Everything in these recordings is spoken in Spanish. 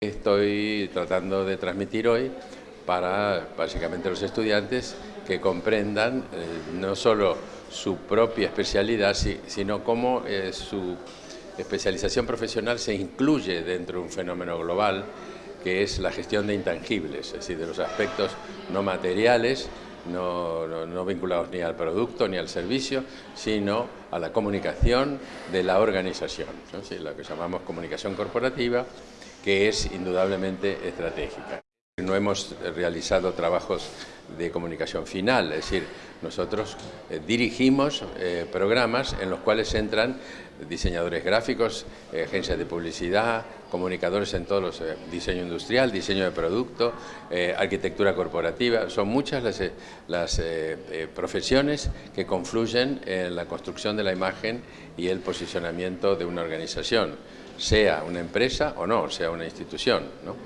Estoy tratando de transmitir hoy para básicamente los estudiantes que comprendan eh, no solo su propia especialidad, sino cómo eh, su especialización profesional se incluye dentro de un fenómeno global que es la gestión de intangibles, es decir, de los aspectos no materiales, no, vinculados ni al producto ni al servicio, sino a la comunicación de la organización, lo que llamamos comunicación corporativa, que es indudablemente estratégica. No hemos realizado trabajos de comunicación final, es decir, nosotros eh, dirigimos eh, programas en los cuales entran diseñadores gráficos, eh, agencias de publicidad, comunicadores en todos los diseño industrial, diseño de producto, arquitectura corporativa, son muchas las, las profesiones que confluyen en la construcción de la imagen y el posicionamiento de una organización sea una empresa o no, sea una institución. ¿no?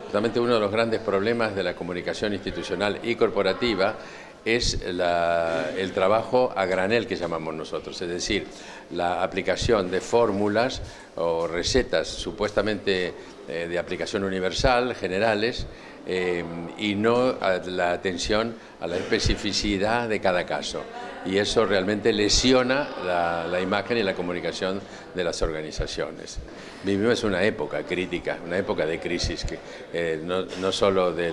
uno de los grandes problemas de la comunicación institucional y corporativa es el trabajo a granel que llamamos nosotros, es decir, la aplicación de fórmulas o recetas supuestamente eh, de aplicación universal, generales, eh, y no la atención a la especificidad de cada caso. Y eso realmente lesiona la, imagen y la comunicación de las organizaciones. Vivimos una época crítica, una época de crisis, que, eh, no, no, solo de,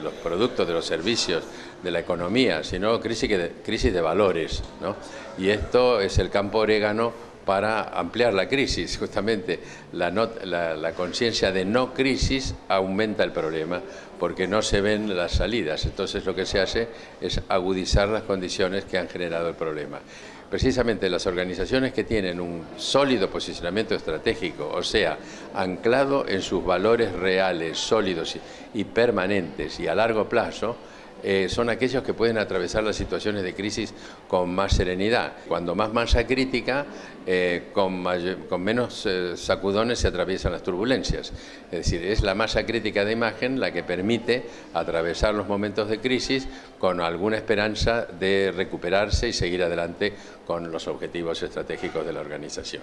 los productos, de los servicios, de la economía, sino crisis de, crisis de valores. ¿no? Y esto es el campo orégano para ampliar la crisis. Justamente la, conciencia de no crisis aumenta el problema porque no se ven las salidas. Entonces lo que se hace es agudizar las condiciones que han generado el problema. Precisamente las organizaciones que tienen un sólido posicionamiento estratégico, o sea, anclado en sus valores reales, sólidos y permanentes y a largo plazo, eh, son aquellos que pueden atravesar las situaciones de crisis con más serenidad. Cuando más masa crítica, eh, con, menos eh, sacudones se atraviesan las turbulencias. Es decir, es la masa crítica de imagen la que permite atravesar los momentos de crisis con alguna esperanza de recuperarse y seguir adelante con los objetivos estratégicos de la organización.